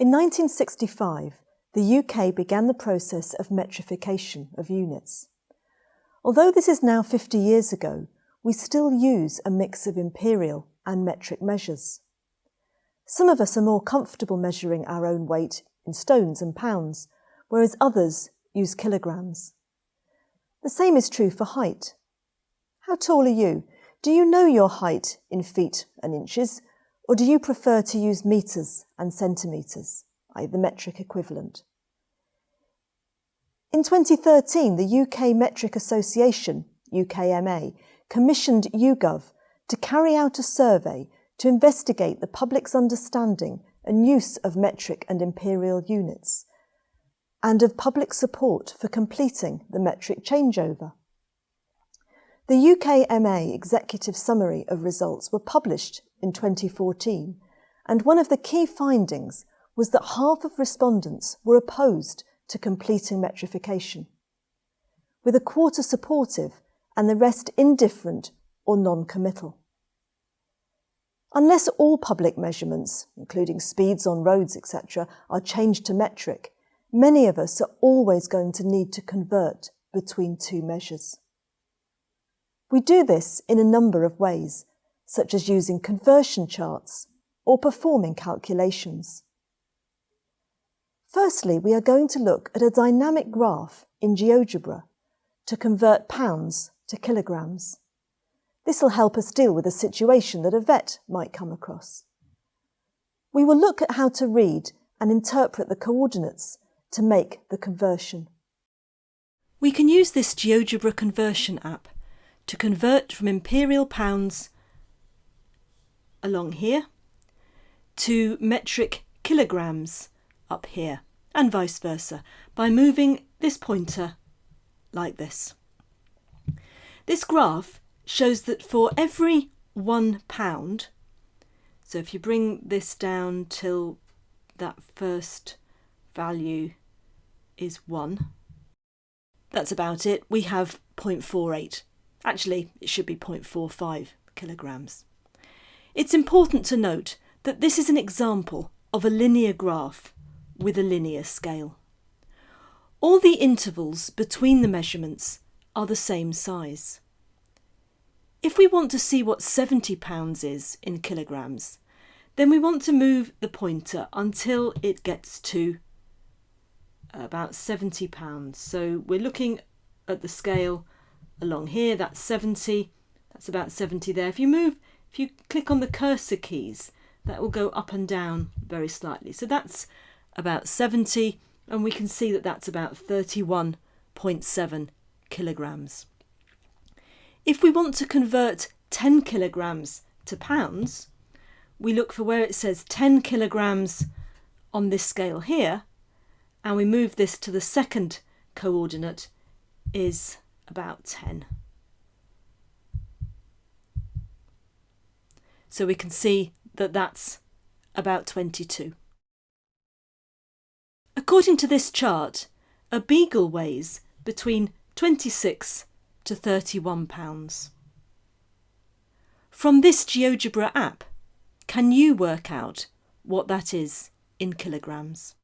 In 1965, the UK began the process of metrification of units. Although this is now 50 years ago, we still use a mix of imperial and metric measures. Some of us are more comfortable measuring our own weight in stones and pounds, whereas others use kilograms. The same is true for height. How tall are you? Do you know your height in feet and inches, or do you prefer to use metres and centimetres, i.e. the metric equivalent? In 2013, the UK Metric Association, UKMA, commissioned YouGov to carry out a survey to investigate the public's understanding and use of metric and imperial units, and of public support for completing the metric changeover. The UKMA executive summary of results were published in 2014, and one of the key findings was that half of respondents were opposed to completing metrification, with a quarter supportive and the rest indifferent or non-committal. Unless all public measurements, including speeds on roads, etc., are changed to metric, many of us are always going to need to convert between two measures. We do this in a number of ways, such as using conversion charts or performing calculations. Firstly, we are going to look at a dynamic graph in GeoGebra to convert pounds to kilograms. This will help us deal with a situation that a vet might come across. We will look at how to read and interpret the coordinates to make the conversion. We can use this GeoGebra conversion app to convert from imperial pounds along here to metric kilograms up here and vice versa by moving this pointer like this. This graph shows that for every one pound, so if you bring this down till that first value is 1, that's about it, we have 0.48. Actually, it should be 0.45 kilograms. It's important to note that this is an example of a linear graph with a linear scale. All the intervals between the measurements are the same size. If we want to see what 70 pounds is in kilograms, then we want to move the pointer until it gets to about 70 pounds. So we're looking at the scale along here, that's 70, that's about 70 there. If you move, if you click on the cursor keys, that will go up and down very slightly. So that's about 70 and we can see that that's about 31.7 kilograms. If we want to convert 10 kilograms to pounds, we look for where it says 10 kilograms on this scale here and we move this to the second coordinate is about 10. So we can see that that's about 22. According to this chart, a beagle weighs between 26 to 31 pounds. From this GeoGebra app, can you work out what that is in kilograms?